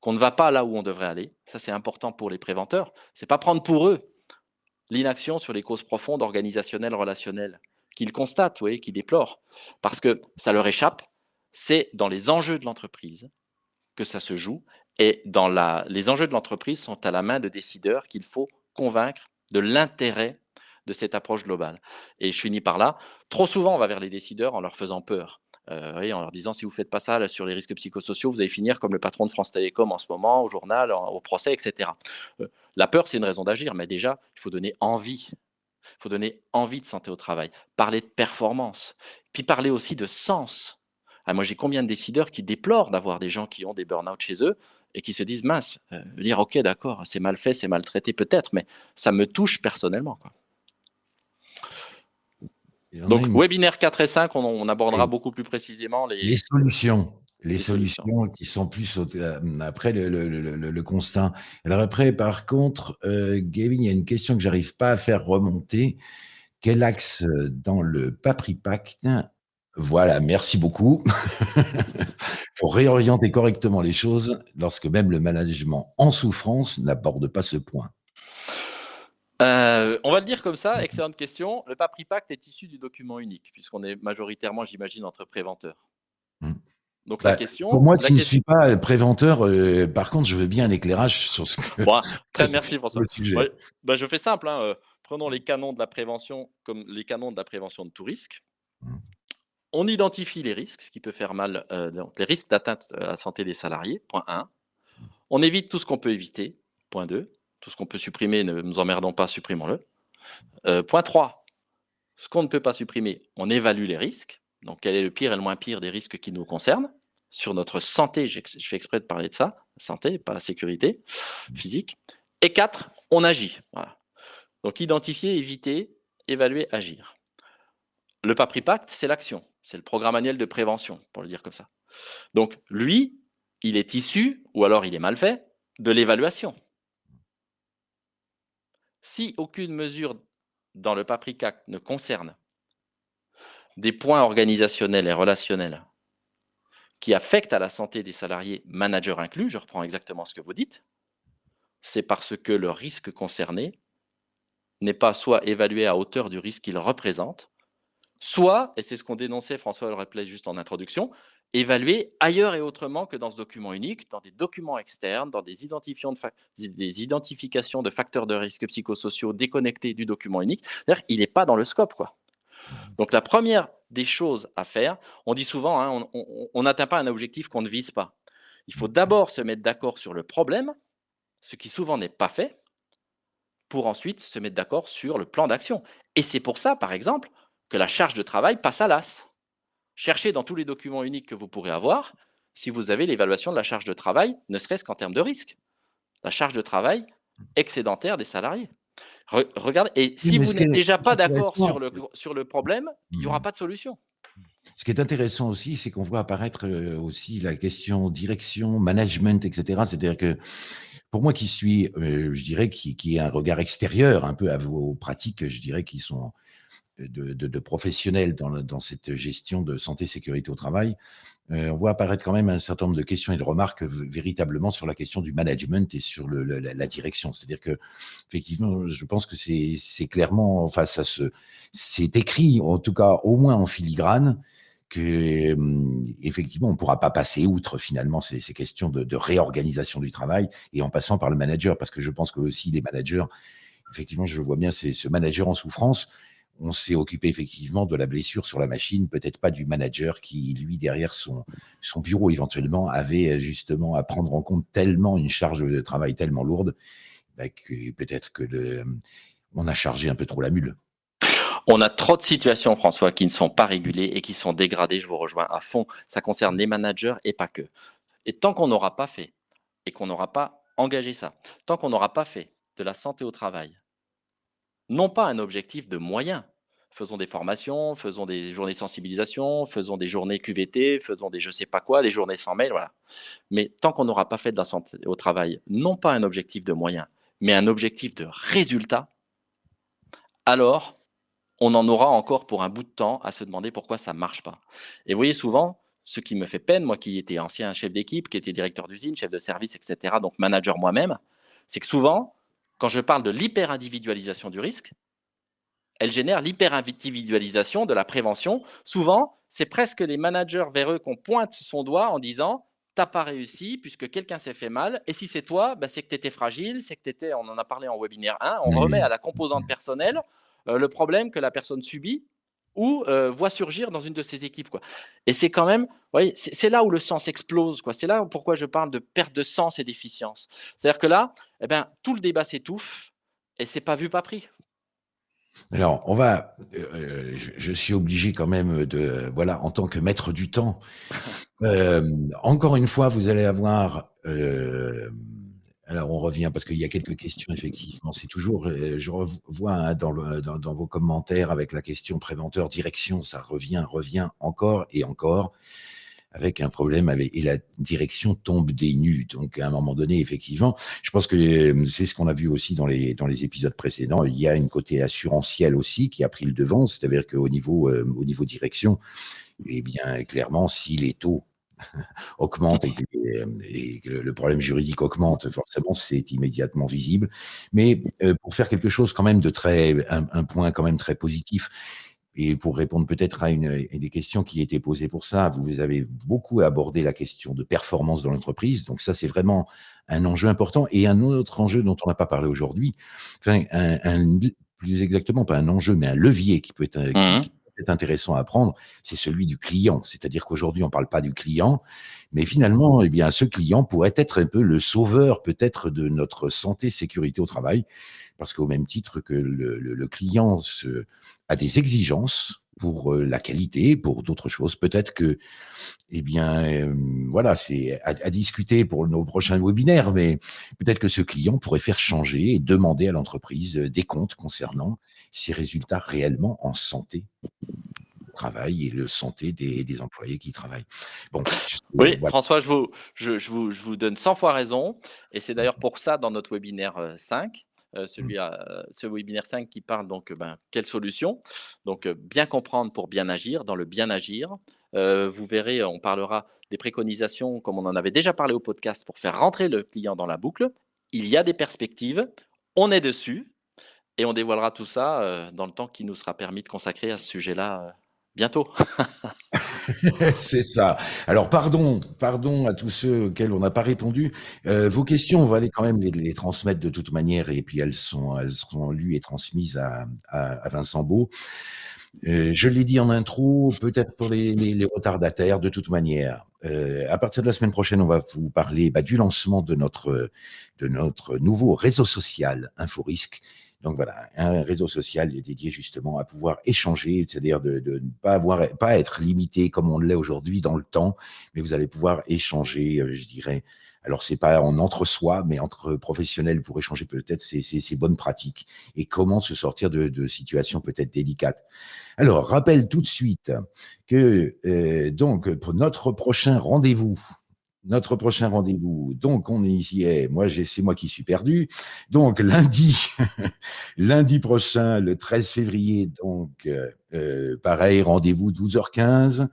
qu'on ne va pas là où on devrait aller. Ça, c'est important pour les préventeurs. C'est pas prendre pour eux l'inaction sur les causes profondes organisationnelles, relationnelles, qu'ils constatent, oui, qu'ils déplorent, parce que ça leur échappe, c'est dans les enjeux de l'entreprise que ça se joue. Et dans les enjeux de l'entreprise sont à la main de décideurs qu'il faut convaincre de l'intérêt de cette approche globale. Et je finis par là. Trop souvent, on va vers les décideurs en leur faisant peur. Euh, en leur disant si vous ne faites pas ça sur les risques psychosociaux, vous allez finir comme le patron de France Télécom en ce moment, au journal, au procès, etc. Euh, la peur, c'est une raison d'agir, mais déjà, il faut donner envie. Il faut donner envie de santé au travail, parler de performance, puis parler aussi de sens. Ah, moi, j'ai combien de décideurs qui déplorent d'avoir des gens qui ont des burn-out chez eux et qui se disent, mince, euh, dire, ok, d'accord, c'est mal fait, c'est maltraité peut-être, mais ça me touche personnellement. Donc, webinaire 4 et 5, on, abordera beaucoup plus précisément les, solutions. Les, solutions, qui sont plus euh, après le, constat. Alors après, par contre, euh, Gavin, il y a une question que j'arrive pas à faire remonter. Quel axe dans le Papri Pacte voilà, merci beaucoup. Pour réorienter correctement les choses lorsque même le management en souffrance n'aborde pas ce point. Euh, on va le dire comme ça, excellente question. Le Papri Pacte est issu du document unique, puisqu'on est majoritairement, j'imagine, entre préventeurs. Hmm. Donc la bah, question. Pour moi qui ne suis pas préventeur, euh, par contre, je veux bien un éclairage sur ce que. très merci François. Bah, je fais simple. Hein, euh, prenons les canons de la prévention comme les canons de la prévention de tout risque. Hmm. On identifie les risques, ce qui peut faire mal, les risques d'atteinte à la santé des salariés, point 1. On évite tout ce qu'on peut éviter, point 2. Tout ce qu'on peut supprimer, ne nous emmerdons pas, supprimons-le. Euh, point 3. Ce qu'on ne peut pas supprimer, on évalue les risques. Donc, quel est le pire et le moins pire des risques qui nous concernent? Sur notre santé, je fais exprès de parler de ça, santé, pas sécurité physique. Et 4. On agit. Donc, identifier, éviter, évaluer, agir. Le PAPRIPACT, c'est l'action. C'est le programme annuel de prévention, pour le dire comme ça. Donc, lui, il est issu, ou alors il est mal fait, de l'évaluation. Si aucune mesure dans le PAPRICAC ne concerne des points organisationnels et relationnels qui affectent à la santé des salariés, managers inclus, je reprends exactement ce que vous dites, c'est parce que le risque concerné n'est pas soit évalué à hauteur du risque qu'il représente, soit, et c'est ce qu'on dénonçait, François le rappelait juste en introduction, évaluer ailleurs et autrement que dans ce document unique, dans des documents externes, dans des, des identifications de facteurs de risque psychosociaux déconnectés du document unique. C'est-à-dire il n'est pas dans le scope. Quoi. Donc la première des choses à faire, on dit souvent, hein, on n'atteint pas un objectif qu'on ne vise pas. Il faut d'abord se mettre d'accord sur le problème, ce qui souvent n'est pas fait, pour ensuite se mettre d'accord sur le plan d'action. Et c'est pour ça, par exemple, que la charge de travail passe à l'as. Cherchez dans tous les documents uniques que vous pourrez avoir si vous avez l'évaluation de la charge de travail, ne serait-ce qu'en termes de risque. la charge de travail excédentaire des salariés. regardez, et si vous n'êtes déjà pas d'accord sur le, sur le problème, il n'y aura mmh. pas de solution. Ce qui est intéressant aussi, c'est qu'on voit apparaître euh, aussi la question direction, management, etc. C'est-à-dire que pour moi qui suis, euh, je dirais, qui, qui a un regard extérieur un peu à vos pratiques, je dirais, qui sont de, professionnels dans, cette gestion de santé sécurité au travail, euh, on voit apparaître quand même un certain nombre de questions et de remarques véritablement sur la question du management et sur la, direction. C'est-à-dire que, effectivement, je pense que c'est clairement, enfin, ça se, c'est écrit, en tout cas, au moins en filigrane, que hum, effectivement, on ne pourra pas passer outre finalement ces, questions de, réorganisation du travail et en passant par le manager, parce que je pense que aussi les managers, effectivement, je vois bien, ce manager en souffrance on s'est occupé effectivement de la blessure sur la machine, peut-être pas du manager qui, lui, derrière son, bureau, éventuellement, avait euh, justement à prendre en compte tellement une charge de travail tellement lourde bah, que peut-être que on a chargé un peu trop la mule. On a trop de situations, François, qui ne sont pas régulées et qui sont dégradées. Je vous rejoins à fond. Ça concerne les managers et pas que. Et tant qu'on n'aura pas fait et qu'on n'aura pas engagé ça, tant qu'on n'aura pas fait de la santé au travail non pas un objectif de moyens. Faisons des formations, faisons des journées de sensibilisation, faisons des journées QVT, faisons des je sais pas quoi, des journées sans mail. Mais tant qu'on n'aura pas fait de la santé au travail, non pas un objectif de moyens, mais un objectif de résultat, alors on en aura encore pour un bout de temps à se demander pourquoi ça ne marche pas. Et vous voyez souvent, ce qui me fait peine, moi qui étais ancien chef d'équipe, qui était directeur d'usine, chef de service, etc., donc manager moi-même, c'est que souvent, quand je parle de l'hyper-individualisation du risque, elle génère l'hyper-individualisation de la prévention. Souvent, c'est presque les managers vers eux qu'on pointe son doigt en disant « t'as pas réussi puisque quelqu'un s'est fait mal, et si c'est toi, bah, c'est que tu étais fragile, c'est que tu étais… » On en a parlé en webinaire 1, on remet à la composante personnelle euh, le problème que la personne subit ou euh, voit surgir dans une de ses équipes. Quoi. Et c'est quand même, c'est là où le sens explose. C'est là pourquoi je parle de perte de sens et d'efficience. C'est-à-dire que là, eh ben, tout le débat s'étouffe et c'est pas vu, pas pris. Alors, on va, euh, je, suis obligé quand même de, voilà, en tant que maître du temps, euh, encore une fois, vous allez avoir alors, on revient parce qu'il y a quelques questions, effectivement. C'est toujours, euh, je revois hein, dans, vos commentaires avec la question préventeur, direction, ça revient, revient encore et encore avec un problème avec, et la direction tombe des nues. Donc, à un moment donné, effectivement, je pense que euh, c'est ce qu'on a vu aussi dans les, épisodes précédents. Il y a une côté assurantiel aussi qui a pris le devant, c'est-à-dire qu'au niveau, euh, au niveau direction, eh bien, clairement, si les taux augmente et que, le problème juridique augmente, forcément, c'est immédiatement visible. Mais euh, pour faire quelque chose quand même de très, un, point quand même très positif, et pour répondre peut-être à une, des questions qui étaient posées pour ça, vous avez beaucoup abordé la question de performance dans l'entreprise. Donc ça, c'est vraiment un enjeu important. Et un autre enjeu dont on n'a pas parlé aujourd'hui, enfin, un, plus exactement, pas un enjeu, mais un levier qui peut être, mmh intéressant à prendre, c'est celui du client. C'est-à-dire qu'aujourd'hui, on ne parle pas du client, mais finalement, eh bien, ce client pourrait être un peu le sauveur peut-être de notre santé, sécurité au travail, parce qu'au même titre que le, client a des exigences pour euh, la qualité, pour d'autres choses. Peut-être que, eh bien, euh, voilà, c'est à, à, discuter pour nos prochains webinaires, mais peut-être que ce client pourrait faire changer et demander à l'entreprise des comptes concernant ses résultats réellement en santé travail et le santé des, des employés qui travaillent. Bon, oui, François, je vous, je, je, vous, je vous donne 100 fois raison, et c'est d'ailleurs pour ça, dans notre webinaire 5, euh, euh, celui mmh. à, ce webinaire 5 qui parle donc ben, quelle solution? Donc bien comprendre pour bien agir, dans le bien agir. vous verrez, on parlera des préconisations comme on en avait déjà parlé au podcast pour faire rentrer le client dans la boucle. Il y a des perspectives, on est dessus et on dévoilera tout ça dans le temps qui nous sera permis de consacrer à ce sujet-là bientôt. c'est ça. Alors, pardon, pardon à tous ceux auxquels on n'a pas répondu. Euh, vos questions, on va aller quand même les, transmettre de toute manière et puis elles, seront lues et transmises à, Vincent Beau. Euh, je l'ai dit en intro, peut-être pour les, les, retardataires, de toute manière. Euh, à partir de la semaine prochaine, on va vous parler bah, du lancement de notre, de notre nouveau réseau social InfoRisque Donc voilà, un réseau social dédié justement à pouvoir échanger, c'est-à-dire de, ne pas, avoir, pas être limité comme on l'est aujourd'hui dans le temps, mais vous allez pouvoir échanger, euh, je dirais, alors, c'est pas en entre-soi, mais entre professionnels pour échanger peut-être ces, bonnes pratiques et comment se sortir de, situations peut-être délicates. Alors, rappelle tout de suite que euh, donc pour notre prochain rendez-vous, notre prochain rendez-vous. Donc, on y est. Moi, c'est moi qui suis perdu. Donc, lundi, lundi prochain, le 13 février, donc, euh, euh, pareil, rendez-vous 12h15.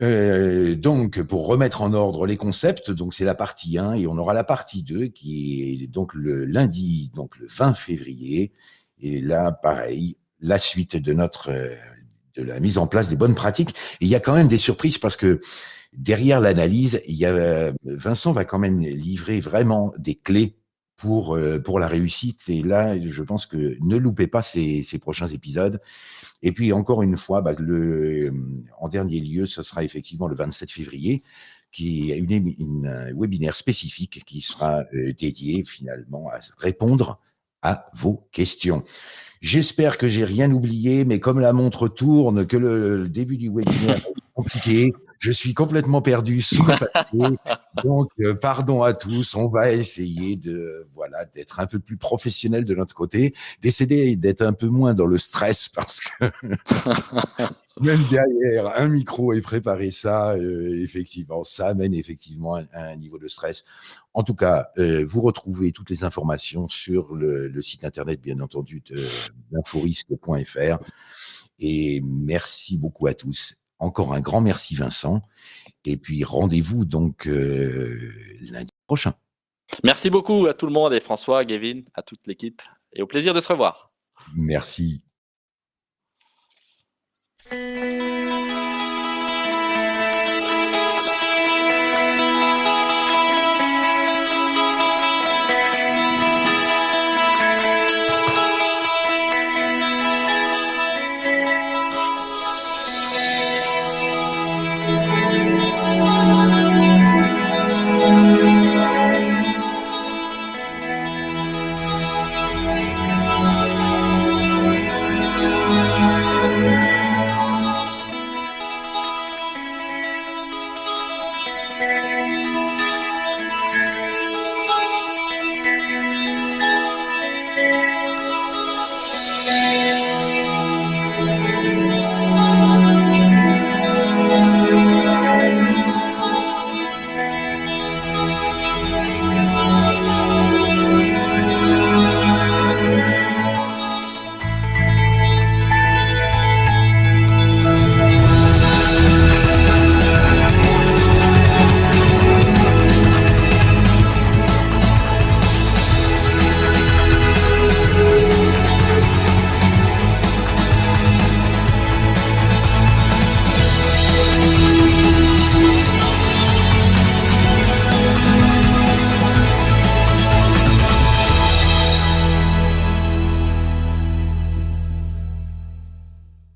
Euh, donc, pour remettre en ordre les concepts, donc c'est la partie 1 et on aura la partie 2 qui est donc le lundi, donc le 20 février. Et là, pareil, la suite de notre de la mise en place des bonnes pratiques. Il y a quand même des surprises parce que derrière l'analyse, il y a Vincent va quand même livrer vraiment des clés pour, euh, pour la réussite. Et là, je pense que ne loupez pas ces, ces prochains épisodes. Et puis, encore une fois, bah, le, en dernier lieu, ce sera effectivement le 27 février, qui est une, une, webinaire spécifique qui sera euh, dédié finalement à répondre à vos questions. J'espère que j'ai rien oublié, mais comme la montre tourne, que le début du webinaire compliqué. Je suis complètement perdu sous le papier. Donc, euh, pardon à tous. On va essayer de, voilà, d'être un peu plus professionnel de notre côté, d'essayer d'être un peu moins dans le stress parce que même derrière un micro et préparer ça, euh, effectivement, ça amène effectivement un, un, niveau de stress. En tout cas, euh, vous retrouvez toutes les informations sur le, le site internet, bien entendu, d'inforisque.fr. Et merci beaucoup à tous encore un grand merci Vincent. Et puis rendez-vous donc euh, lundi prochain. Merci beaucoup à tout le monde et François, Gavin, à toute l'équipe. Et au plaisir de se revoir. Merci.